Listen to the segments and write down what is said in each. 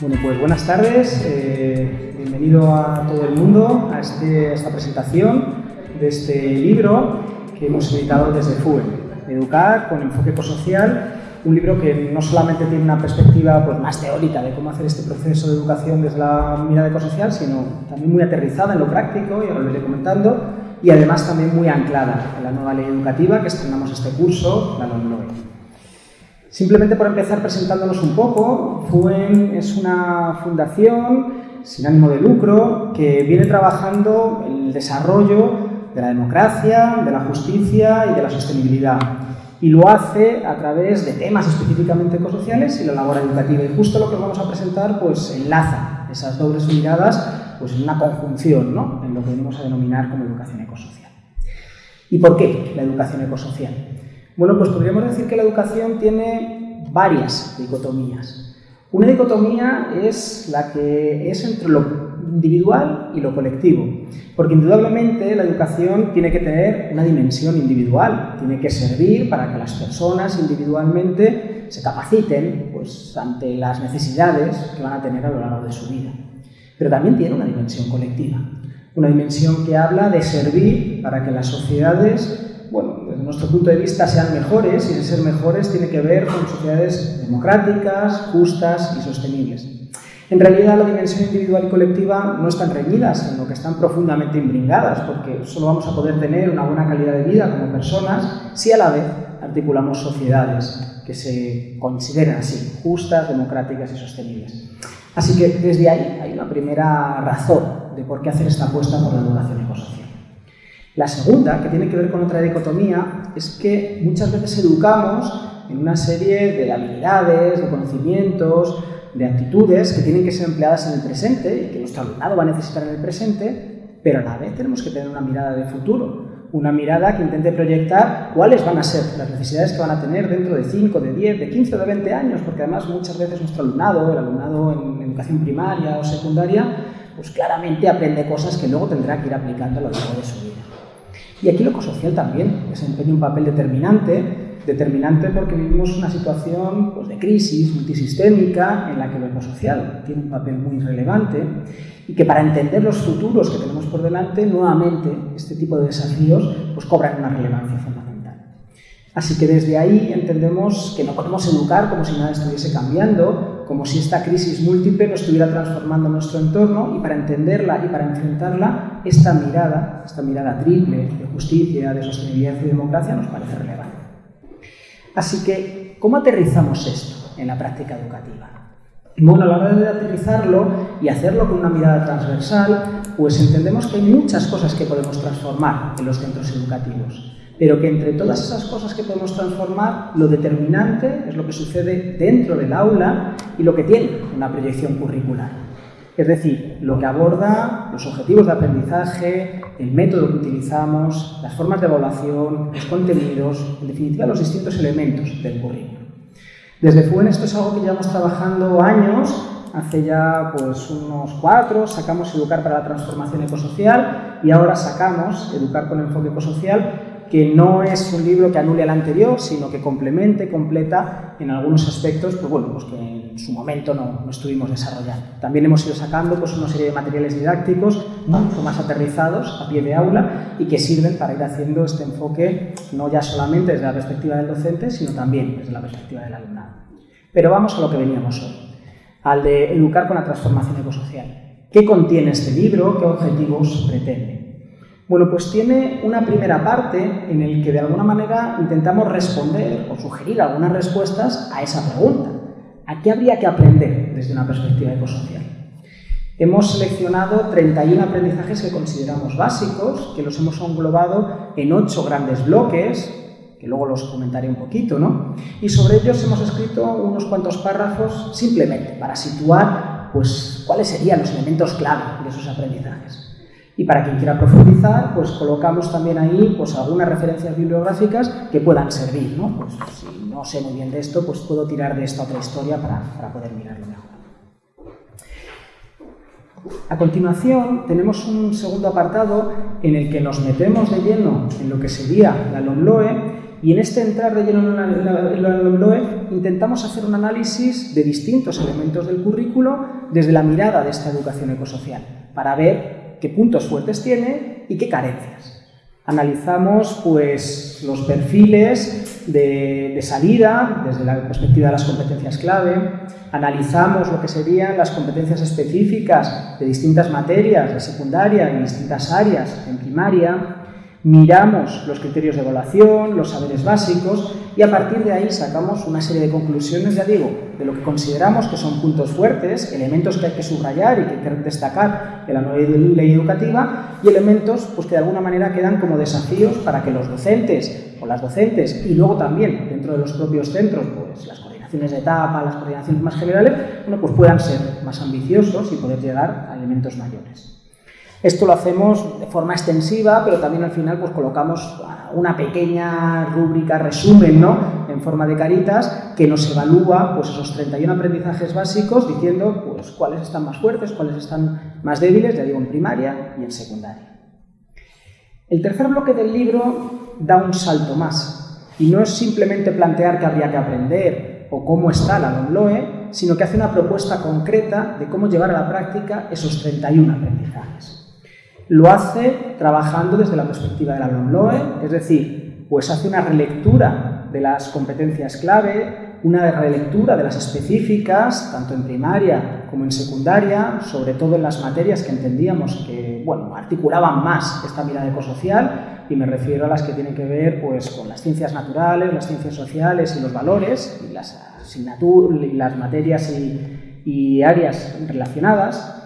Bueno, pues buenas tardes, eh, bienvenido a todo el mundo a, este, esta presentación de este libro que hemos editado desde FUE, Educar con enfoque ecosocial, un libro que no solamente tiene una perspectiva pues, más teórica de cómo hacer este proceso de educación desde la mirada ecosocial, sino también muy aterrizada en lo práctico, y ahora lo iré comentando, y además también muy anclada en la nueva ley educativa que estrenamos este curso, la LOMLOE. Simplemente por empezar presentándonos un poco, FUEN es una fundación sin ánimo de lucro que viene trabajando el desarrollo de la democracia, de la justicia y de la sostenibilidad. Y lo hace a través de temas específicamente ecosociales y la labor educativa. Y justo lo que vamos a presentar pues enlaza esas dobles miradas pues, en una conjunción, ¿no? en lo que venimos a denominar como educación ecosocial. ¿Y por qué la educación ecosocial? Bueno, pues podríamos decir que la educación tiene varias dicotomías. Una dicotomía es la que es entre lo individual y lo colectivo, porque indudablemente la educación tiene que tener una dimensión individual, tiene que servir para que las personas individualmente se capaciten pues, ante las necesidades que van a tener a lo largo de su vida. Pero también tiene una dimensión colectiva, una dimensión que habla de servir para que las sociedades bueno, desde nuestro punto de vista sean mejores y de ser mejores tiene que ver con sociedades democráticas, justas y sostenibles. En realidad la dimensión individual y colectiva no están reñidas, sino que están profundamente imbringadas, porque solo vamos a poder tener una buena calidad de vida como personas si a la vez articulamos sociedades que se consideren así, justas, democráticas y sostenibles. Así que desde ahí hay una primera razón de por qué hacer esta apuesta por la educación ecosocial. La segunda, que tiene que ver con otra dicotomía, es que muchas veces educamos en una serie de habilidades, de conocimientos, de actitudes que tienen que ser empleadas en el presente y que nuestro alumnado va a necesitar en el presente, pero a la vez tenemos que tener una mirada de futuro, una mirada que intente proyectar cuáles van a ser las necesidades que van a tener dentro de 5, de 10, de 15 o de 20 años, porque además muchas veces nuestro alumnado, el alumnado en educación primaria o secundaria, pues claramente aprende cosas que luego tendrá que ir aplicando a lo largo de su vida. Y aquí lo ecosocial también desempeña un papel determinante, determinante porque vivimos una situación pues, de crisis multisistémica en la que lo ecosocial tiene un papel muy relevante y que para entender los futuros que tenemos por delante, nuevamente este tipo de desafíos pues, cobran una relevancia fundamental. Así que desde ahí entendemos que no podemos educar como si nada estuviese cambiando, como si esta crisis múltiple no estuviera transformando nuestro entorno y para entenderla y para enfrentarla, esta mirada, esta mirada triple de justicia, de sostenibilidad y democracia nos parece relevante. Así que, ¿cómo aterrizamos esto en la práctica educativa? Bueno, a la hora de aterrizarlo y hacerlo con una mirada transversal, pues entendemos que hay muchas cosas que podemos transformar en los centros educativos pero que entre todas esas cosas que podemos transformar, lo determinante es lo que sucede dentro del aula y lo que tiene una proyección curricular. Es decir, lo que aborda los objetivos de aprendizaje, el método que utilizamos, las formas de evaluación, los contenidos, en definitiva los distintos elementos del currículo. Desde FUEN esto es algo que llevamos trabajando años, hace ya pues unos cuatro sacamos Educar para la Transformación Ecosocial y ahora sacamos Educar con Enfoque Ecosocial que no es un libro que anule al anterior, sino que complemente, completa en algunos aspectos, pues bueno, pues que en su momento no, estuvimos desarrollando. También hemos ido sacando pues una serie de materiales didácticos mucho más aterrizados a pie de aula y que sirven para ir haciendo este enfoque no ya solamente desde la perspectiva del docente, sino también desde la perspectiva del alumnado. Pero vamos a lo que veníamos hoy, al de educar con la transformación ecosocial. ¿Qué contiene este libro? ¿Qué objetivos pretende? Bueno, pues tiene una primera parte en el que de alguna manera intentamos responder o sugerir algunas respuestas a esa pregunta. ¿A qué habría que aprender desde una perspectiva ecosocial? Hemos seleccionado 31 aprendizajes que consideramos básicos, que los hemos englobado en ocho grandes bloques, que luego los comentaré un poquito, ¿no? Y sobre ellos hemos escrito unos cuantos párrafos simplemente para situar pues, cuáles serían los elementos clave de esos aprendizajes. Y para quien quiera profundizar, pues colocamos también ahí pues, algunas referencias bibliográficas que puedan servir. ¿no? Pues, si no sé muy bien de esto, pues puedo tirar de esta otra historia para, para poder mirarlo mejor. A continuación, tenemos un segundo apartado en el que nos metemos de lleno en lo que sería la LOMLOE y en este entrar de lleno en la LOMLOE intentamos hacer un análisis de distintos elementos del currículo desde la mirada de esta educación ecosocial, para ver qué puntos fuertes tiene y qué carencias. Analizamos pues, los perfiles de, salida desde la perspectiva de las competencias clave, analizamos lo que serían las competencias específicas de distintas materias de secundaria en distintas áreas en primaria, miramos los criterios de evaluación, los saberes básicos y a partir de ahí sacamos una serie de conclusiones, ya digo, de lo que consideramos que son puntos fuertes, elementos que hay que subrayar y que hay que destacar en la nueva ley educativa y elementos pues, que de alguna manera quedan como desafíos para que los docentes o las docentes y luego también dentro de los propios centros, pues las coordinaciones de etapa, las coordinaciones más generales, bueno, pues puedan ser más ambiciosos y poder llegar a elementos mayores. Esto lo hacemos de forma extensiva, pero también al final pues colocamos una pequeña rúbrica, resumen, ¿no? En forma de caritas, que nos evalúa pues esos 31 aprendizajes básicos diciendo pues cuáles están más fuertes, cuáles están más débiles, ya digo, en primaria y en secundaria. El tercer bloque del libro da un salto más y no es simplemente plantear qué habría que aprender o cómo está la LOMLOE, sino que hace una propuesta concreta de cómo llevar a la práctica esos 31 aprendizajes. Lo hace trabajando desde la perspectiva de la LOMLOE, es decir, pues hace una relectura de las competencias clave, una relectura de las específicas, tanto en primaria como en secundaria, sobre todo en las materias que entendíamos que, bueno, articulaban más esta mirada ecosocial, y me refiero a las que tienen que ver pues, con las ciencias naturales, las ciencias sociales y los valores, y las y las materias y, y áreas relacionadas,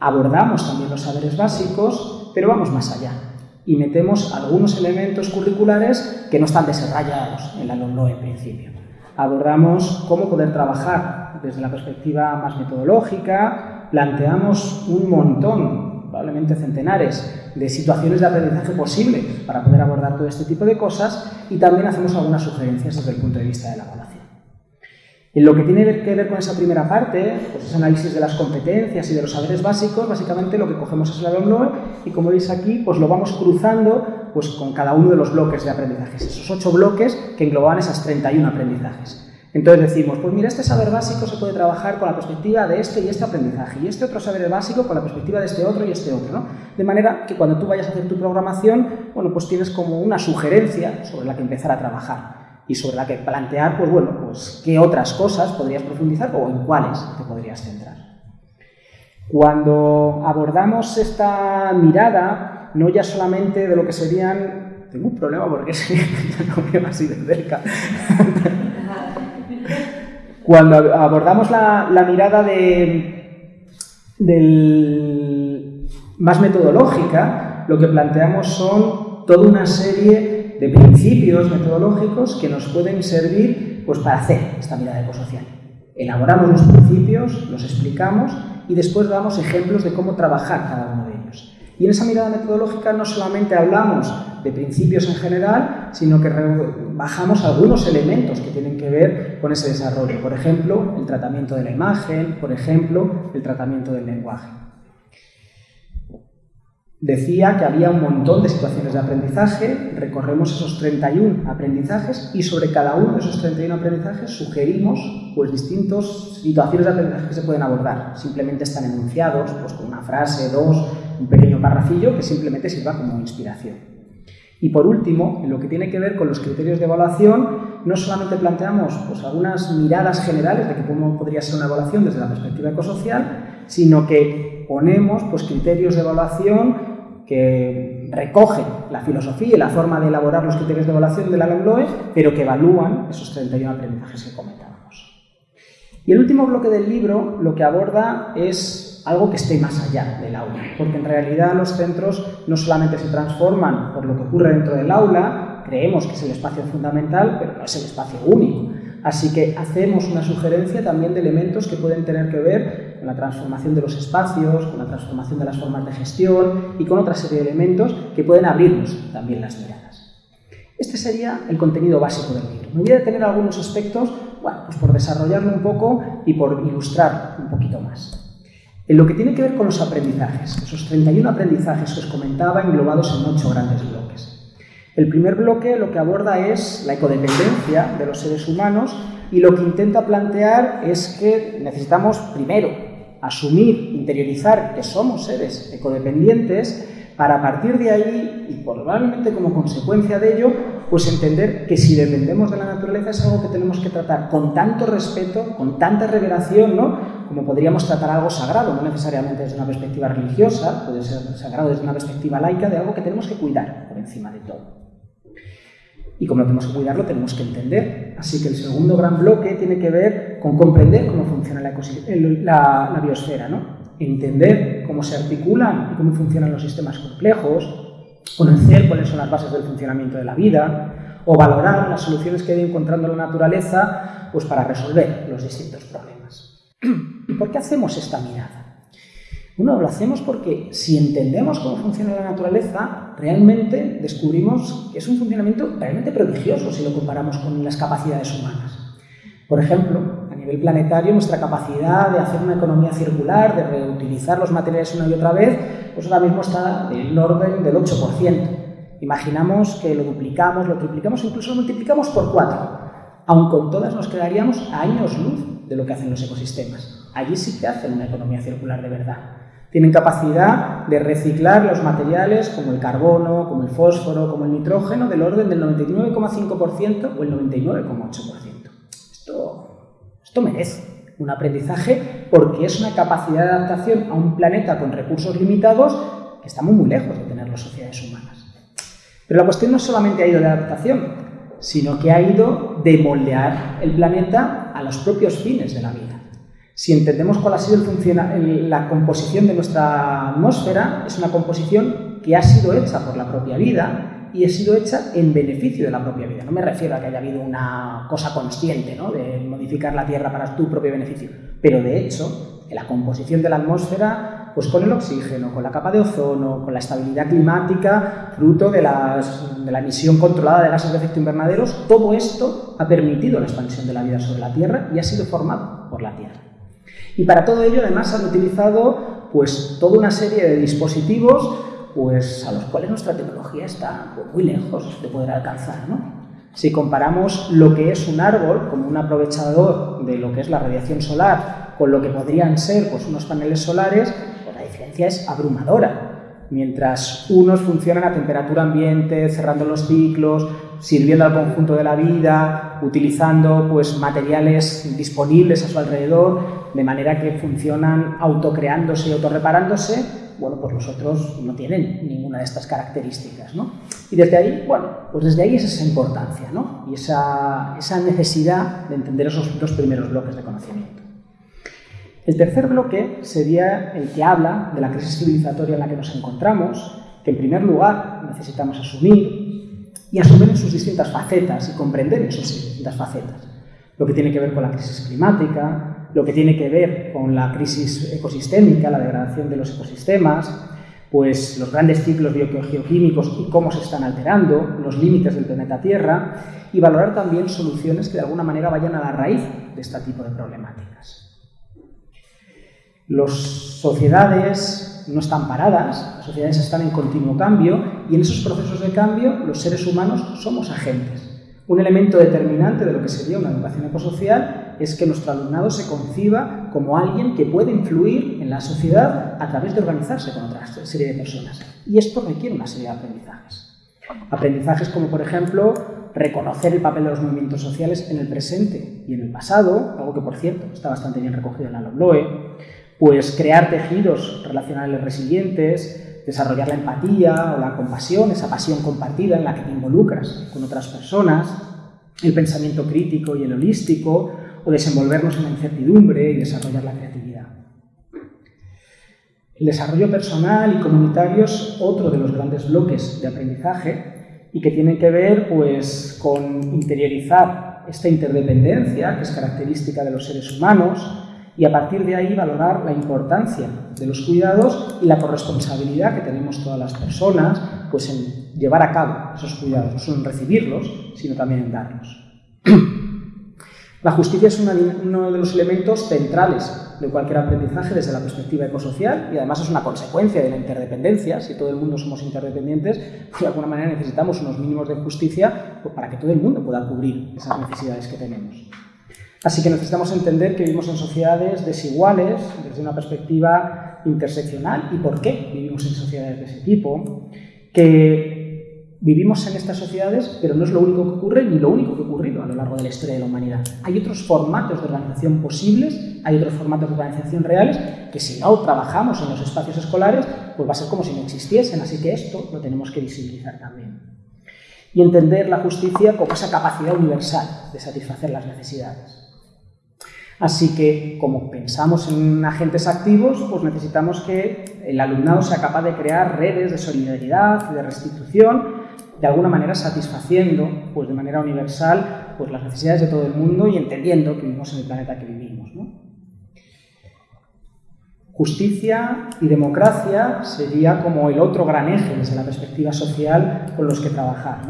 Abordamos también los saberes básicos, pero vamos más allá y metemos algunos elementos curriculares que no están desarrollados en la LOMLOE en principio. Abordamos cómo poder trabajar desde la perspectiva más metodológica, planteamos un montón, probablemente centenares, de situaciones de aprendizaje posibles para poder abordar todo este tipo de cosas y también hacemos algunas sugerencias desde el punto de vista de la evaluación. En lo que tiene que ver con esa primera parte, pues ese análisis de las competencias y de los saberes básicos, básicamente lo que cogemos es la LOMLOE y como veis aquí, pues lo vamos cruzando pues con cada uno de los bloques de aprendizajes, esos ocho bloques que engloban esas 31 aprendizajes. Entonces decimos, pues mira, este saber básico se puede trabajar con la perspectiva de este y este aprendizaje, y este otro saber básico con la perspectiva de este otro y este otro, ¿no? De manera que cuando tú vayas a hacer tu programación, bueno, pues tienes como una sugerencia sobre la que empezar a trabajar y sobre la que plantear, pues bueno, pues qué otras cosas podrías profundizar o en cuáles te podrías centrar. Cuando abordamos esta mirada, no ya solamente de lo que serían... Tengo un problema porque veo así de cerca. Cuando abordamos la, mirada de, más metodológica, lo que planteamos son toda una serie de principios metodológicos que nos pueden servir pues, para hacer esta mirada ecosocial. Elaboramos los principios, los explicamos y después damos ejemplos de cómo trabajar cada uno de ellos. Y en esa mirada metodológica no solamente hablamos de principios en general, sino que bajamos algunos elementos que tienen que ver con ese desarrollo. Por ejemplo, el tratamiento de la imagen, por ejemplo, el tratamiento del lenguaje decía que había un montón de situaciones de aprendizaje, recorremos esos 31 aprendizajes y sobre cada uno de esos 31 aprendizajes sugerimos pues, distintas situaciones de aprendizaje que se pueden abordar. Simplemente están enunciados pues, con una frase, dos, un pequeño parrafillo que simplemente sirva como inspiración. Y por último, en lo que tiene que ver con los criterios de evaluación, no solamente planteamos pues, algunas miradas generales de cómo podría ser una evaluación desde la perspectiva ecosocial, sino que ponemos pues, criterios de evaluación que recogen la filosofía y la forma de elaborar los criterios de evaluación de la LOMLOE, pero que evalúan esos 31 aprendizajes que comentábamos. Y el último bloque del libro lo que aborda es algo que esté más allá del aula, porque en realidad los centros no solamente se transforman por lo que ocurre dentro del aula, creemos que es el espacio fundamental, pero no es el espacio único. Así que hacemos una sugerencia también de elementos que pueden tener que ver con la transformación de los espacios, con la transformación de las formas de gestión y con otra serie de elementos que pueden abrirnos también las miradas. Este sería el contenido básico del libro. Me voy a detener algunos aspectos, bueno, pues por desarrollarlo un poco y por ilustrar un poquito más. En lo que tiene que ver con los aprendizajes, esos 31 aprendizajes que os comentaba englobados en ocho grandes bloques. El primer bloque lo que aborda es la ecodependencia de los seres humanos y lo que intenta plantear es que necesitamos primero asumir, interiorizar que somos seres ecodependientes para partir de ahí, y probablemente como consecuencia de ello, pues entender que si dependemos de la naturaleza es algo que tenemos que tratar con tanto respeto, con tanta revelación, ¿no? como podríamos tratar algo sagrado, no necesariamente desde una perspectiva religiosa, puede ser sagrado desde una perspectiva laica, de algo que tenemos que cuidar por encima de todo. Y como tenemos que cuidarlo, tenemos que entender. Así que el segundo gran bloque tiene que ver con comprender cómo funciona la, biosfera, ¿no? entender cómo se articulan y cómo funcionan los sistemas complejos, conocer cuáles son las bases del funcionamiento de la vida, o valorar las soluciones que ha encontrando la naturaleza pues, para resolver los distintos problemas. ¿Y por qué hacemos esta mirada? Bueno, lo hacemos porque si entendemos cómo funciona la naturaleza, realmente descubrimos que es un funcionamiento realmente prodigioso si lo comparamos con las capacidades humanas. Por ejemplo, nivel planetario, nuestra capacidad de hacer una economía circular, de reutilizar los materiales una y otra vez, pues ahora mismo está en el orden del 8%. Imaginamos que lo duplicamos, lo triplicamos, incluso lo multiplicamos por 4. Aun con todas nos quedaríamos a años luz de lo que hacen los ecosistemas. Allí sí que hacen una economía circular de verdad. Tienen capacidad de reciclar los materiales como el carbono, como el fósforo, como el nitrógeno, del orden del 99,5% o el 99,8%. Esto esto merece un aprendizaje porque es una capacidad de adaptación a un planeta con recursos limitados que estamos muy lejos de tener las sociedades humanas. Pero la cuestión no solamente ha ido de adaptación, sino que ha ido de moldear el planeta a los propios fines de la vida. Si entendemos cuál ha sido la composición de nuestra atmósfera, es una composición que ha sido hecha por la propia vida y ha sido hecha en beneficio de la propia vida. No me refiero a que haya habido una cosa consciente ¿no? de modificar la Tierra para tu propio beneficio, pero de hecho, la composición de la atmósfera, pues con el oxígeno, con la capa de ozono, con la estabilidad climática, fruto de, de la emisión controlada de gases de efecto invernadero, todo esto ha permitido la expansión de la vida sobre la Tierra y ha sido formado por la Tierra. Y para todo ello, además, han utilizado pues, toda una serie de dispositivos pues a los cuales nuestra tecnología está muy lejos de poder alcanzar. ¿no? Si comparamos lo que es un árbol como un aprovechador de lo que es la radiación solar con lo que podrían ser pues, unos paneles solares, pues la diferencia es abrumadora. Mientras unos funcionan a temperatura ambiente, cerrando los ciclos, sirviendo al conjunto de la vida, utilizando pues, materiales disponibles a su alrededor, de manera que funcionan autocreándose y autorreparándose, bueno, pues los otros no tienen ninguna de estas características, ¿no? Y desde ahí, bueno, pues desde ahí es esa importancia, ¿no? Y esa, esa necesidad de entender esos dos primeros bloques de conocimiento. El tercer bloque sería el que habla de la crisis civilizatoria en la que nos encontramos, que en primer lugar necesitamos asumir y asumir en sus distintas facetas y comprender en sus distintas facetas. Lo que tiene que ver con la crisis climática, lo que tiene que ver con la crisis ecosistémica, la degradación de los ecosistemas, pues los grandes ciclos biogeoquímicos y cómo se están alterando, los límites del planeta Tierra, y valorar también soluciones que de alguna manera vayan a la raíz de este tipo de problemáticas. Las sociedades no están paradas, las sociedades están en continuo cambio y en esos procesos de cambio los seres humanos somos agentes. Un elemento determinante de lo que sería una educación ecosocial es que nuestro alumnado se conciba como alguien que puede influir en la sociedad a través de organizarse con otra serie de personas. Y esto requiere una serie de aprendizajes. Aprendizajes como, por ejemplo, reconocer el papel de los movimientos sociales en el presente y en el pasado, algo que, por cierto, está bastante bien recogido en la LOBLOE, pues crear tejidos relacionales resilientes, desarrollar la empatía o la compasión, esa pasión compartida en la que te involucras con otras personas, el pensamiento crítico y el holístico, o desenvolvernos en la incertidumbre y desarrollar la creatividad. El desarrollo personal y comunitario es otro de los grandes bloques de aprendizaje y que tienen que ver pues, con interiorizar esta interdependencia que es característica de los seres humanos y a partir de ahí valorar la importancia de los cuidados y la corresponsabilidad que tenemos todas las personas pues, en llevar a cabo esos cuidados, no solo en recibirlos, sino también en darlos. La justicia es uno de los elementos centrales de cualquier aprendizaje desde la perspectiva ecosocial y además es una consecuencia de la interdependencia. Si todo el mundo somos interdependientes, pues de alguna manera necesitamos unos mínimos de justicia pues, para que todo el mundo pueda cubrir esas necesidades que tenemos. Así que necesitamos entender que vivimos en sociedades desiguales desde una perspectiva interseccional y por qué vivimos en sociedades de ese tipo, que Vivimos en estas sociedades, pero no es lo único que ocurre ni lo único que ha ocurrido a lo largo de la historia de la humanidad. Hay otros formatos de organización posibles, hay otros formatos de organización reales que si no trabajamos en los espacios escolares, pues va a ser como si no existiesen. Así que esto lo tenemos que visibilizar también. Y entender la justicia como esa capacidad universal de satisfacer las necesidades. Así que, como pensamos en agentes activos, pues necesitamos que el alumnado sea capaz de crear redes de solidaridad y de restitución de alguna manera satisfaciendo pues, de manera universal pues, las necesidades de todo el mundo y entendiendo que vivimos en el planeta que vivimos. Justicia y democracia sería como el otro gran eje desde la perspectiva social con los que trabajar.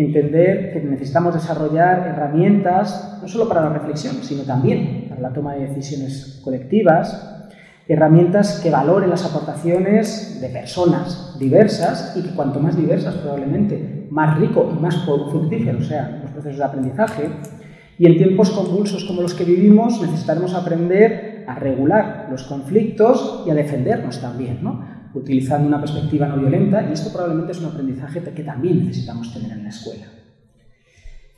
Entender que necesitamos desarrollar herramientas no solo para la reflexión, sino también para la toma de decisiones colectivas, herramientas que valoren las aportaciones de personas diversas y que cuanto más diversas probablemente, más rico y más fructífero sean los procesos de aprendizaje. Y en tiempos convulsos como los que vivimos necesitaremos aprender a regular los conflictos y a defendernos también, ¿no? Utilizando una perspectiva no violenta y esto probablemente es un aprendizaje que también necesitamos tener en la escuela.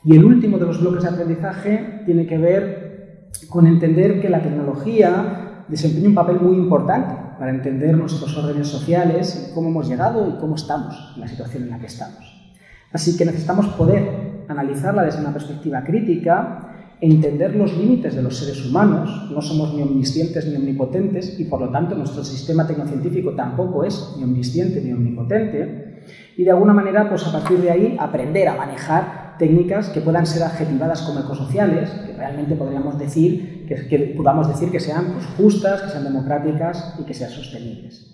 Y el último de los bloques de aprendizaje tiene que ver con entender que la tecnología desempeña un papel muy importante para entender nuestros órdenes sociales, cómo hemos llegado y cómo estamos en la situación en la que estamos. Así que necesitamos poder analizarla desde una perspectiva crítica, entender los límites de los seres humanos, no somos ni omniscientes ni omnipotentes y por lo tanto nuestro sistema tecnocientífico tampoco es ni omnisciente ni omnipotente y de alguna manera pues a partir de ahí aprender a manejar técnicas que puedan ser adjetivadas como ecosociales, que realmente podríamos decir que, podamos decir que sean pues, justas, que sean democráticas y que sean sostenibles.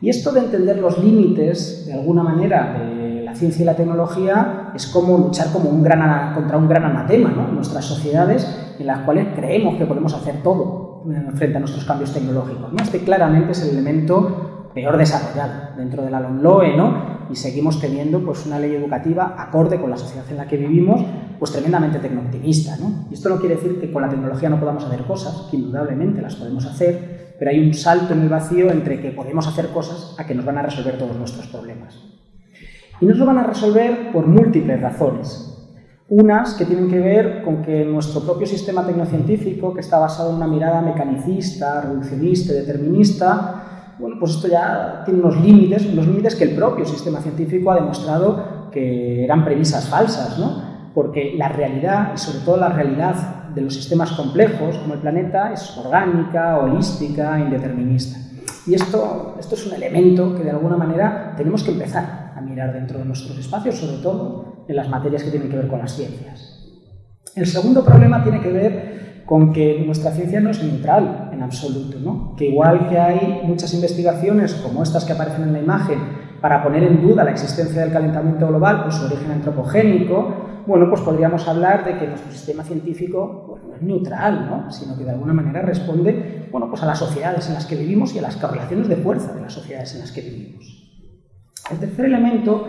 Y esto de entender los límites, de alguna manera, de la ciencia y la tecnología es como luchar como un gran, contra un gran anatema ¿no? en nuestras sociedades en las cuales creemos que podemos hacer todo eh, frente a nuestros cambios tecnológicos. ¿no? Este claramente es el elemento peor desarrollado dentro de la LOMLOE, ¿no? y seguimos teniendo pues, una ley educativa acorde con la sociedad en la que vivimos, pues tremendamente tecnooptimista. ¿no? Y esto no quiere decir que con la tecnología no podamos hacer cosas, que indudablemente las podemos hacer, pero hay un salto en el vacío entre que podemos hacer cosas a que nos van a resolver todos nuestros problemas. Y nos lo van a resolver por múltiples razones. Unas que tienen que ver con que nuestro propio sistema tecnocientífico, que está basado en una mirada mecanicista, reduccionista determinista, bueno, pues esto ya tiene unos límites, unos límites que el propio sistema científico ha demostrado que eran premisas falsas, ¿no? Porque la realidad, y sobre todo la realidad de los sistemas complejos como el planeta, es orgánica, holística, indeterminista. Y esto, esto es un elemento que de alguna manera tenemos que empezar a mirar dentro de nuestros espacios, sobre todo en las materias que tienen que ver con las ciencias. El segundo problema tiene que ver con que nuestra ciencia no es neutral en absoluto, ¿no? que igual que hay muchas investigaciones como estas que aparecen en la imagen para poner en duda la existencia del calentamiento global o su origen antropogénico, bueno, pues podríamos hablar de que nuestro sistema científico no es neutral, ¿no? sino que de alguna manera responde bueno, pues a las sociedades en las que vivimos y a las correlaciones de fuerza de las sociedades en las que vivimos. El tercer elemento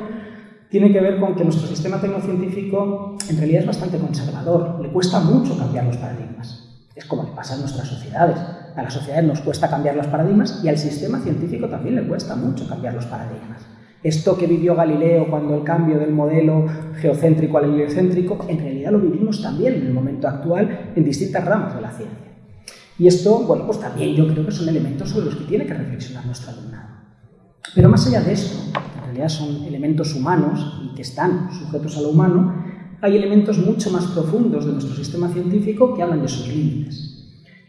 tiene que ver con que nuestro sistema tecnocientífico en realidad es bastante conservador, le cuesta mucho cambiar los paradigmas. Es como le pasa a nuestras sociedades. A las sociedades nos cuesta cambiar los paradigmas y al sistema científico también le cuesta mucho cambiar los paradigmas. Esto que vivió Galileo cuando el cambio del modelo geocéntrico al heliocéntrico, en realidad lo vivimos también en el momento actual en distintas ramas de la ciencia. Y esto, bueno, pues también yo creo que son elementos sobre los que tiene que reflexionar nuestro alumnado. Pero más allá de esto, son elementos humanos y que están sujetos a lo humano, hay elementos mucho más profundos de nuestro sistema científico que hablan de sus límites.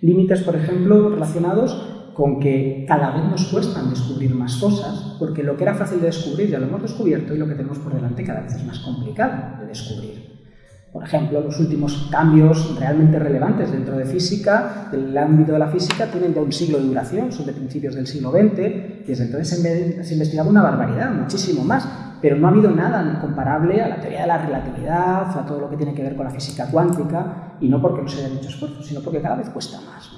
Límites, por ejemplo, relacionados con que cada vez nos cuestan descubrir más cosas, porque lo que era fácil de descubrir ya lo hemos descubierto y lo que tenemos por delante cada vez es más complicado de descubrir. Por ejemplo, los últimos cambios realmente relevantes dentro de física, del ámbito de la física, tienen ya un siglo de duración, son de principios del siglo XX, y desde entonces se ha investigado una barbaridad, muchísimo más. pero no ha habido nada comparable a la teoría de la relatividad, a todo lo que tiene que ver con la física cuántica, y no porque no se haya hecho esfuerzo, sino porque cada vez cuesta más.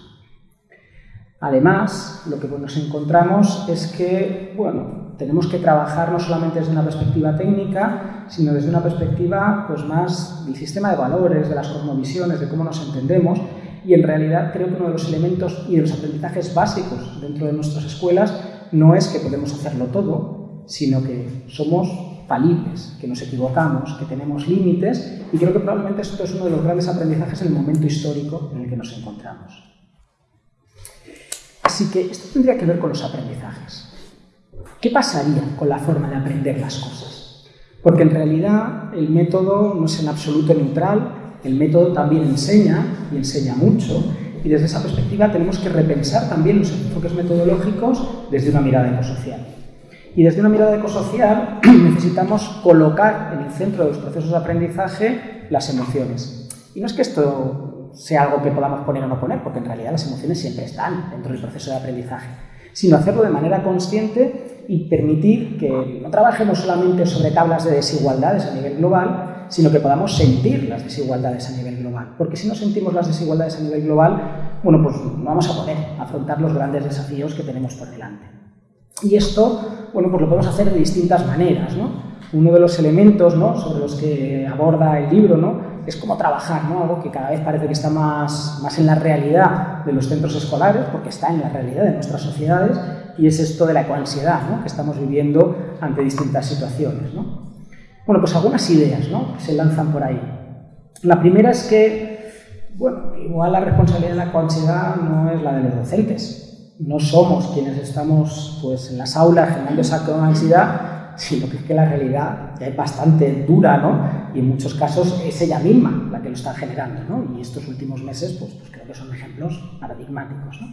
Además, lo que nos encontramos es que, bueno, tenemos que trabajar no solamente desde una perspectiva técnica, sino desde una perspectiva pues, más del sistema de valores, de las cosmovisiones, de cómo nos entendemos, y en realidad creo que uno de los elementos y de los aprendizajes básicos dentro de nuestras escuelas no es que podemos hacerlo todo, sino que somos falibles, que nos equivocamos, que tenemos límites, y creo que probablemente esto es uno de los grandes aprendizajes en el momento histórico en el que nos encontramos. Así que esto tendría que ver con los aprendizajes. ¿Qué pasaría con la forma de aprender las cosas? Porque en realidad el método no es en absoluto neutral, el método también enseña y enseña mucho, y desde esa perspectiva tenemos que repensar también los enfoques metodológicos desde una mirada ecosocial. Y desde una mirada ecosocial necesitamos colocar en el centro de los procesos de aprendizaje las emociones. Y no es que esto sea algo que podamos poner o no poner, porque en realidad las emociones siempre están dentro del proceso de aprendizaje, sino hacerlo de manera consciente y permitir que no trabajemos solamente sobre tablas de desigualdades a nivel global, sino que podamos sentir las desigualdades a nivel global. Porque si no sentimos las desigualdades a nivel global, bueno, pues no vamos a poder afrontar los grandes desafíos que tenemos por delante. Y esto, bueno, pues lo podemos hacer de distintas maneras, ¿no? Uno de los elementos ¿no? sobre los que aborda el libro ¿no? es como trabajar, ¿no? algo que cada vez parece que está más, más en la realidad de los centros escolares, porque está en la realidad de nuestras sociedades, y es esto de la ecoansiedad que estamos viviendo ante distintas situaciones. ¿no? Bueno, pues algunas ideas ¿no? que se lanzan por ahí. La primera es que, bueno, igual la responsabilidad de la ecoansiedad no es la de los docentes. No somos quienes estamos pues, en las aulas generando esa ansiedad, sino que es que la realidad ya es bastante dura, ¿no? Y en muchos casos es ella misma la que lo está generando, ¿no? Y estos últimos meses, pues, pues creo que son ejemplos paradigmáticos, ¿no?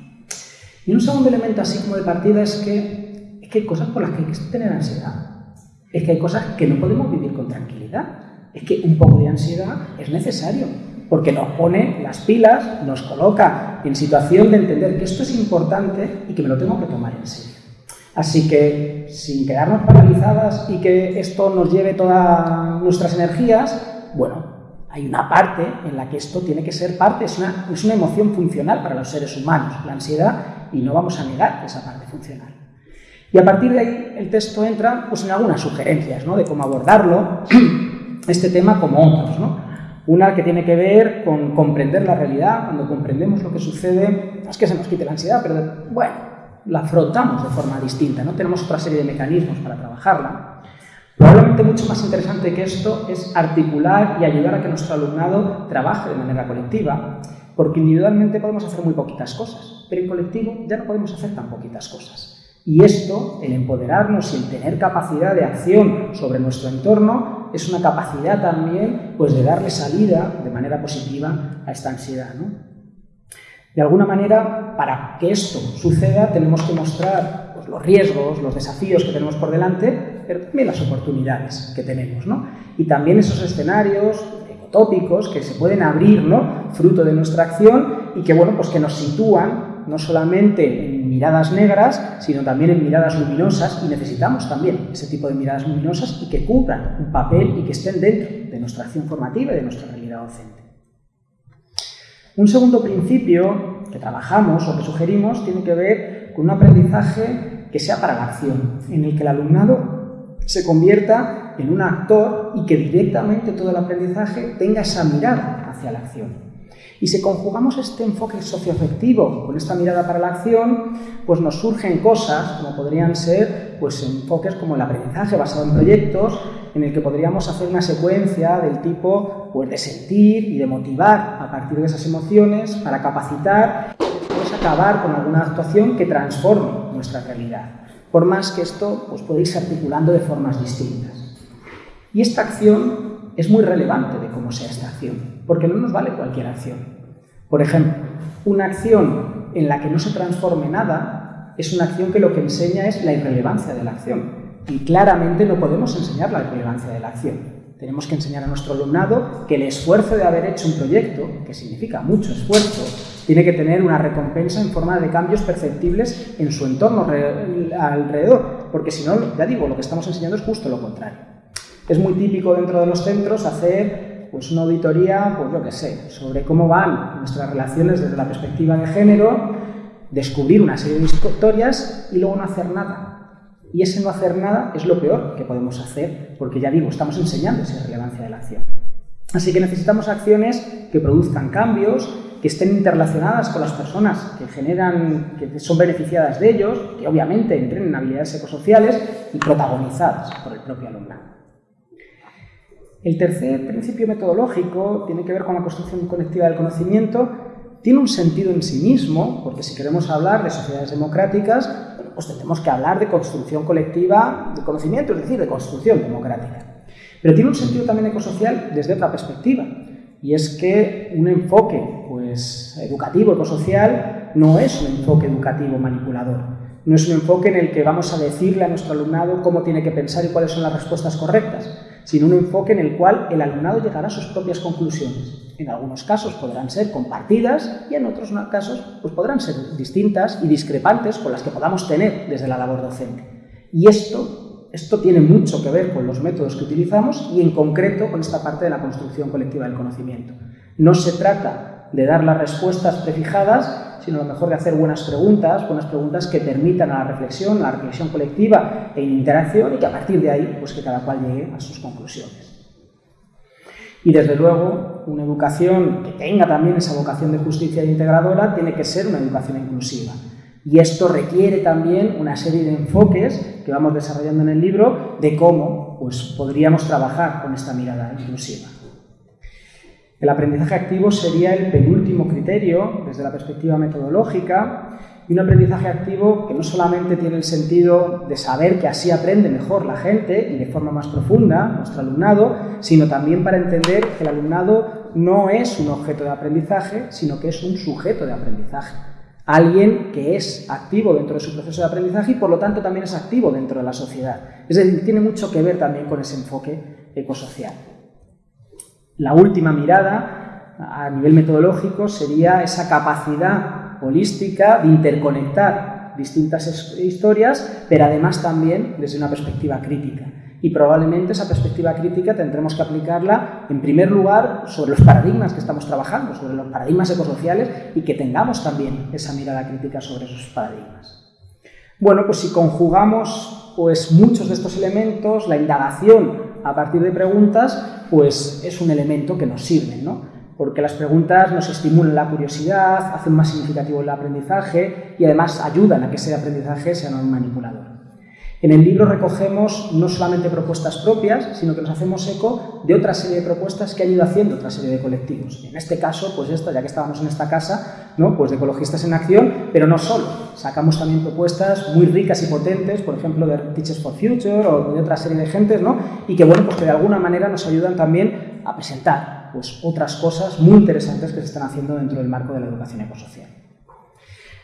Y un segundo elemento así como de partida es que, es que hay cosas por las que hay que tener ansiedad. Es que hay cosas que no podemos vivir con tranquilidad. Es que un poco de ansiedad es necesario, porque nos pone las pilas, nos coloca en situación de entender que esto es importante y que me lo tengo que tomar en serio. Así que, sin quedarnos paralizadas y que esto nos lleve todas nuestras energías, bueno, hay una parte en la que esto tiene que ser parte, es una, es una emoción funcional para los seres humanos, la ansiedad, y no vamos a negar esa parte funcional. Y a partir de ahí el texto entra pues, en algunas sugerencias ¿no? de cómo abordarlo, este tema como otros. ¿no? Una que tiene que ver con comprender la realidad, cuando comprendemos lo que sucede, es que se nos quite la ansiedad, pero bueno, la afrontamos de forma distinta, ¿no? Tenemos otra serie de mecanismos para trabajarla. Probablemente mucho más interesante que esto es articular y ayudar a que nuestro alumnado trabaje de manera colectiva, porque individualmente podemos hacer muy poquitas cosas, pero en colectivo ya no podemos hacer tan poquitas cosas. Y esto, el empoderarnos y el tener capacidad de acción sobre nuestro entorno, es una capacidad también pues, de darle salida de manera positiva a esta ansiedad. ¿no? De alguna manera, para que esto suceda, tenemos que mostrar pues, los riesgos, los desafíos que tenemos por delante, pero también las oportunidades que tenemos, ¿no? Y también esos escenarios ecotópicos que se pueden abrir, ¿no? Fruto de nuestra acción y que, bueno, pues que nos sitúan no solamente en miradas negras, sino también en miradas luminosas y necesitamos también ese tipo de miradas luminosas y que cubran un papel y que estén dentro de nuestra acción formativa y de nuestra realidad docente. Un segundo principio que trabajamos o que sugerimos tiene que ver con un aprendizaje que sea para la acción, en el que el alumnado se convierta en un actor y que directamente todo el aprendizaje tenga esa mirada hacia la acción. Y si conjugamos este enfoque socioafectivo con esta mirada para la acción, pues nos surgen cosas como podrían ser pues, enfoques como el aprendizaje basado en proyectos, en el que podríamos hacer una secuencia del tipo pues, de sentir y de motivar a partir de esas emociones para capacitar y después acabar con alguna actuación que transforme nuestra realidad. Por más que esto pues, puede irse articulando de formas distintas. Y esta acción es muy relevante de cómo sea esta acción, porque no nos vale cualquier acción. Por ejemplo, una acción en la que no se transforme nada es una acción que lo que enseña es la irrelevancia de la acción. Y claramente no podemos enseñar la irrelevancia de la acción. Tenemos que enseñar a nuestro alumnado que el esfuerzo de haber hecho un proyecto, que significa mucho esfuerzo, tiene que tener una recompensa en forma de cambios perceptibles en su entorno alrededor, porque si no, ya digo, lo que estamos enseñando es justo lo contrario. Es muy típico dentro de los centros hacer pues, una auditoría, pues yo qué sé, sobre cómo van nuestras relaciones desde la perspectiva de género, descubrir una serie de historias y luego no hacer nada. Y ese no hacer nada es lo peor que podemos hacer, porque ya digo, estamos enseñando esa relevancia de la acción. Así que necesitamos acciones que produzcan cambios, que estén interrelacionadas con las personas que generan, que son beneficiadas de ellos, que obviamente entren en habilidades ecosociales y protagonizadas por el propio alumnado. El tercer principio metodológico tiene que ver con la construcción colectiva del conocimiento. Tiene un sentido en sí mismo, porque si queremos hablar de sociedades democráticas, pues tendremos que hablar de construcción colectiva de conocimiento, es decir, de construcción democrática. Pero tiene un sentido también ecosocial desde otra perspectiva, y es que un enfoque pues, educativo, ecosocial, no es un enfoque educativo manipulador, no es un enfoque en el que vamos a decirle a nuestro alumnado cómo tiene que pensar y cuáles son las respuestas correctas, sino un enfoque en el cual el alumnado llegará a sus propias conclusiones. En algunos casos podrán ser compartidas y en otros casos pues podrán ser distintas y discrepantes con las que podamos tener desde la labor docente. Y esto esto tiene mucho que ver con los métodos que utilizamos y en concreto con esta parte de la construcción colectiva del conocimiento. No se trata de dar las respuestas prefijadas, sino a lo mejor de hacer buenas preguntas, buenas preguntas que permitan a la reflexión, la reflexión colectiva e interacción y que a partir de ahí, pues que cada cual llegue a sus conclusiones. Y desde luego, una educación que tenga también esa vocación de justicia integradora tiene que ser una educación inclusiva. Y esto requiere también una serie de enfoques que vamos desarrollando en el libro de cómo pues, podríamos trabajar con esta mirada inclusiva. El aprendizaje activo sería el penúltimo criterio desde la perspectiva metodológica y un aprendizaje activo que no solamente tiene el sentido de saber que así aprende mejor la gente y de forma más profunda nuestro alumnado, sino también para entender que el alumnado no es un objeto de aprendizaje, sino que es un sujeto de aprendizaje alguien que es activo dentro de su proceso de aprendizaje y por lo tanto también es activo dentro de la sociedad. Es decir, tiene mucho que ver también con ese enfoque ecosocial. La última mirada a nivel metodológico sería esa capacidad holística de interconectar distintas historias, pero además también desde una perspectiva crítica y probablemente esa perspectiva crítica tendremos que aplicarla en primer lugar sobre los paradigmas que estamos trabajando, sobre los paradigmas ecosociales y que tengamos también esa mirada crítica sobre esos paradigmas. Bueno, pues si conjugamos pues, muchos de estos elementos, la indagación a partir de preguntas, pues es un elemento que nos sirve, ¿no? porque las preguntas nos estimulan la curiosidad, hacen más significativo el aprendizaje y además ayudan a que ese aprendizaje sea no manipulador. En el libro recogemos no solamente propuestas propias, sino que nos hacemos eco de otra serie de propuestas que han ido haciendo otra serie de colectivos. En este caso, pues esto, ya que estábamos en esta casa, pues de ecologistas en acción, pero no solo. Sacamos también propuestas muy ricas y potentes, por ejemplo, de Teachers for Future o de otra serie de gentes, ¿no? y que, bueno, pues que de alguna manera nos ayudan también a presentar pues, otras cosas muy interesantes que se están haciendo dentro del marco de la educación ecosocial.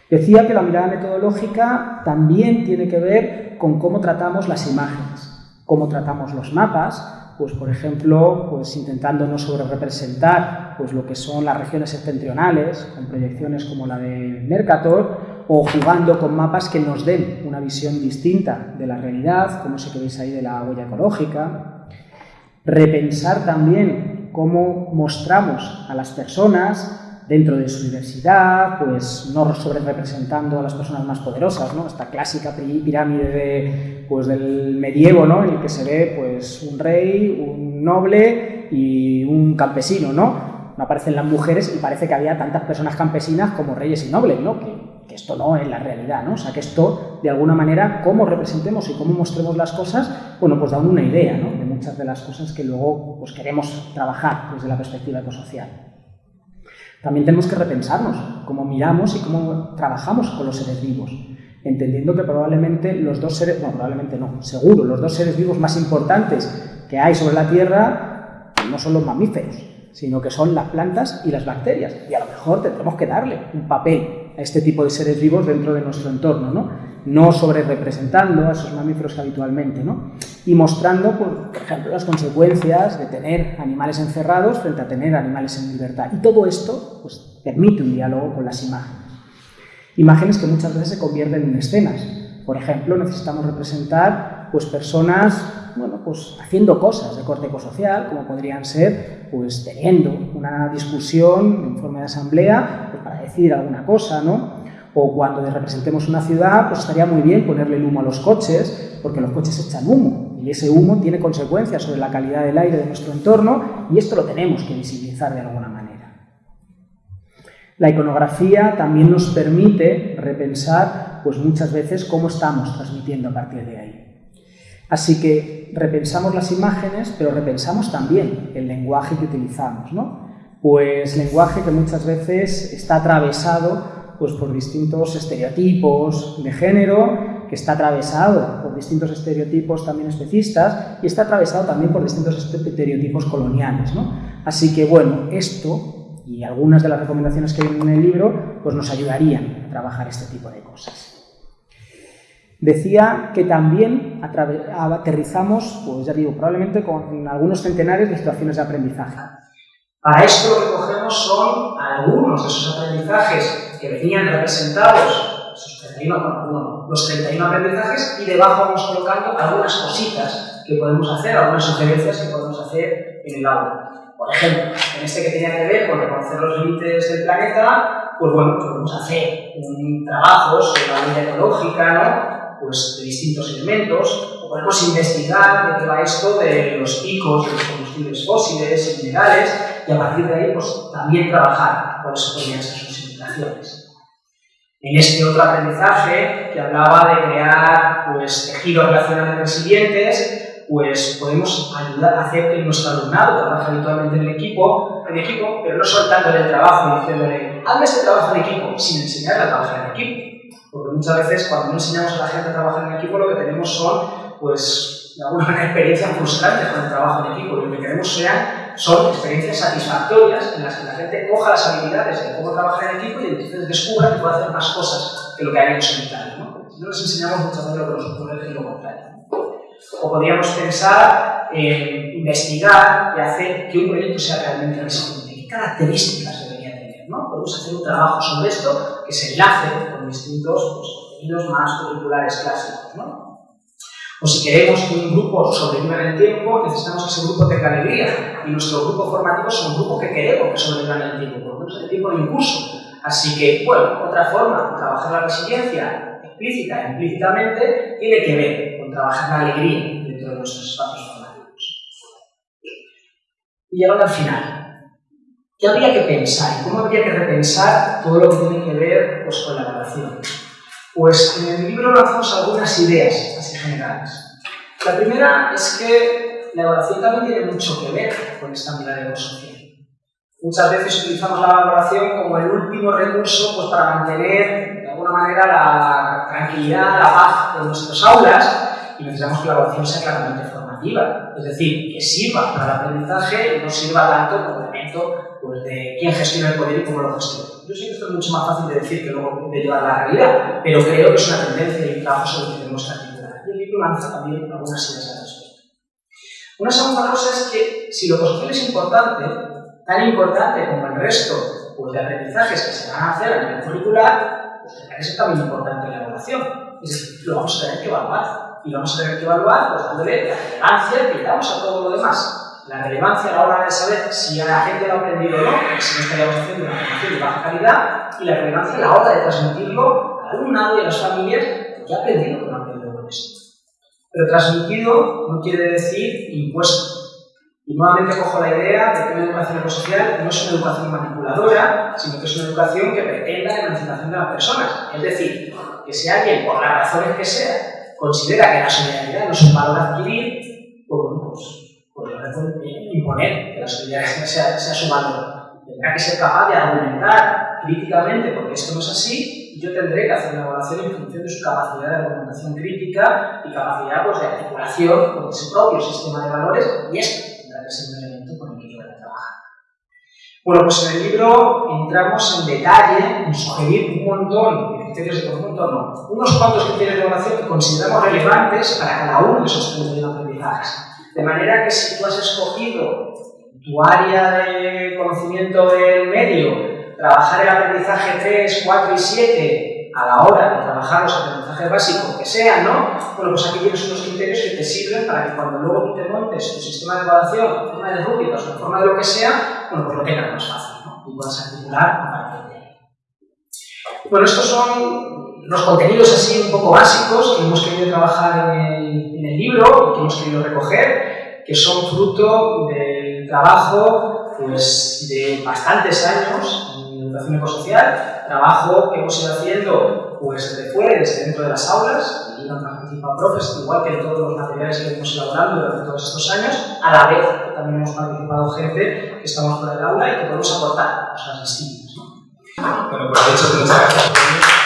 Decía que la mirada metodológica también tiene que ver con cómo tratamos las imágenes, cómo tratamos los mapas, pues por ejemplo, pues intentando no sobre representar pues lo que son las regiones septentrionales, con proyecciones como la de Mercator, o jugando con mapas que nos den una visión distinta de la realidad, como ese que veis ahí de la huella ecológica. Repensar también cómo mostramos a las personas dentro de su diversidad, pues no sobre representando a las personas más poderosas, ¿no? Esta clásica pirámide de, pues, del medievo, ¿no? En el que se ve pues un rey, un noble y un campesino, ¿no? No aparecen las mujeres y parece que había tantas personas campesinas como reyes y nobles, ¿no? Que, esto no es la realidad, ¿no? O sea, que esto, de alguna manera, cómo representemos y cómo mostremos las cosas, bueno, pues da una idea, ¿no? De muchas de las cosas que luego pues, queremos trabajar desde la perspectiva ecosocial. También tenemos que repensarnos cómo miramos y cómo trabajamos con los seres vivos, entendiendo que probablemente los dos seres, no, probablemente no, seguro, los dos seres vivos más importantes que hay sobre la Tierra no son los mamíferos, sino que son las plantas y las bacterias. Y a lo mejor tendremos que darle un papel a este tipo de seres vivos dentro de nuestro entorno, ¿no? No sobre representando a esos mamíferos que habitualmente, ¿no? y mostrando, por ejemplo, las consecuencias de tener animales encerrados frente a tener animales en libertad. Y todo esto pues, permite un diálogo con las imágenes. Imágenes que muchas veces se convierten en escenas. Por ejemplo, necesitamos representar pues, personas bueno, pues, haciendo cosas de corte ecosocial, como podrían ser pues, teniendo una discusión en forma de asamblea pues, para decir alguna cosa, ¿no? O cuando representemos una ciudad, pues estaría muy bien ponerle el humo a los coches, porque los coches echan humo y ese humo tiene consecuencias sobre la calidad del aire de nuestro entorno y esto lo tenemos que visibilizar de alguna manera. La iconografía también nos permite repensar pues muchas veces cómo estamos transmitiendo a partir de ahí. Así que repensamos las imágenes, pero repensamos también el lenguaje que utilizamos, ¿no? Pues lenguaje que muchas veces está atravesado pues por distintos estereotipos de género, que está atravesado por distintos estereotipos también especistas y está atravesado también por distintos estereotipos coloniales. ¿no? Así que, bueno, esto y algunas de las recomendaciones que hay en el libro pues nos ayudarían a trabajar este tipo de cosas. Decía que también aterrizamos, pues ya digo, probablemente con algunos centenares de situaciones de aprendizaje. Para esto lo que cogemos son algunos de esos aprendizajes que venían representados, esos 31, los 31 aprendizajes, y debajo vamos colocando algunas cositas que podemos hacer, algunas sugerencias que podemos hacer en el aula. Por ejemplo, en este que tenía que ver con reconocer los límites del planeta, pues bueno, podemos hacer un trabajo sobre la vida ecológica. Pues de distintos elementos, o podemos investigar de qué va esto de los picos de los combustibles fósiles y minerales, y a partir de ahí pues, también trabajar podrían ser sus implicaciones. En este otro aprendizaje que hablaba de crear pues, tejidos relacionales resilientes, pues podemos ayudar a hacer que nuestro alumnado trabaje habitualmente en el equipo, en equipo pero no soltándole el trabajo y diciéndole, hazme este trabajo en equipo, sin enseñarle a trabajar en equipo. Porque muchas veces cuando no enseñamos a la gente a trabajar en equipo, lo que tenemos son, pues, de alguna manera, experiencias frustrantes con el trabajo en equipo. Lo que queremos sean son experiencias satisfactorias en las que la gente coja las habilidades de cómo trabajar en equipo y entonces descubra que puede hacer más cosas que lo que haría en solitario. ¿no? No les enseñamos muchas veces lo que nos ocurre es lo contrario. O podríamos pensar en investigar y hacer que un proyecto sea realmente resiliente. ¿Qué características debería tener? ¿no? Podemos hacer un trabajo sobre esto que se enlace con distintos pues, más curriculares clásicos. ¿no? O si queremos que un grupo sobreviva en el tiempo, necesitamos que ese grupo tenga alegría. Y nuestro grupo formativo son grupos que queremos que sobrevivan en el tiempo, por lo el tiempo de incurso. Así que, bueno, otra forma de trabajar la resiliencia, explícita e implícitamente, tiene que ver con trabajar la alegría dentro de nuestros espacios formativos. Y llegando al final, ¿qué habría que pensar cómo habría que repensar todo lo que tiene que ver pues, con la evaluación? Pues en el libro lanzamos algunas ideas generales. La primera es que la evaluación también tiene mucho que ver con esta mirada ecosocial. Muchas veces utilizamos la evaluación como el último recurso pues, para mantener de alguna manera la tranquilidad, la paz de nuestras aulas y necesitamos que la evaluación sea claramente formativa, es decir, que sirva para el aprendizaje y no sirva tanto como elemento pues, de quién gestiona el poder y cómo lo gestiona. Yo sé que esto es mucho más fácil de decir que luego de llevar la realidad, pero creo que es una tendencia y un trabajo sobre el que tenemos que libro lanza también algunas ideas al respecto. Una segunda cosa es que si lo social es importante, tan importante como el resto pues, de aprendizajes que se van a hacer a nivel curricular, pues que ser también importante la evaluación. Es decir, lo vamos a tener que evaluar. Y lo vamos a tener que evaluar pues, dándole la relevancia que damos a todo lo demás la relevancia a la hora de saber si a la gente lo ha aprendido o no, si no estaríamos haciendo una formación de baja calidad, y la relevancia a la hora de transmitirlo al alumnado y a las familias que ha aprendido o no ha aprendido con esto. Pero transmitido no quiere decir impuesto. Y nuevamente cojo la idea de que una educación ecosocial no es una educación manipuladora, sino que es una educación que pretenda la emancipación de las personas. Es decir, que si alguien, por las razones que sea, considera que la solidaridad no es un valor a adquirir, pues, pues pues imponer que la solidaridad sea, sea su valor. Tendrá que ser capaz de argumentar críticamente porque esto no es así yo tendré que hacer una evaluación en función de su capacidad de argumentación crítica y capacidad pues, de articulación con ese propio sistema de valores y esto tendrá que ser un elemento con el que yo voy a trabajar. Bueno, pues en el libro entramos en detalle en sugerir un montón de criterios de conjunto no. Unos cuantos criterios de evaluación que consideramos relevantes para cada uno de esos 31 aprendizajes. De manera que si tú has escogido tu área de conocimiento del medio, trabajar el aprendizaje 3, 4 y 7 a la hora de trabajar los aprendizajes básicos que sean, ¿no? Bueno, pues aquí tienes unos criterios que te sirven para que cuando luego tú te montes tu sistema de evaluación en forma de rúbricas o en forma de lo que sea, bueno, pues lo tengas más fácil, ¿no? Y puedas articular a partir de ahí. Bueno, estos son los contenidos así un poco básicos que hemos querido trabajar en el, en el libro que hemos querido recoger, que son fruto del trabajo pues, de bastantes años educación ecosocial, trabajo que hemos ido haciendo pues desde fuera desde dentro de las aulas, y han participado profes, igual que en todos los materiales que hemos elaborando durante todos estos años, a la vez que también hemos participado gente que estamos fuera del aula y que podemos aportar cosas distintas. ¿no? Bueno, pues de hecho, muchas gracias.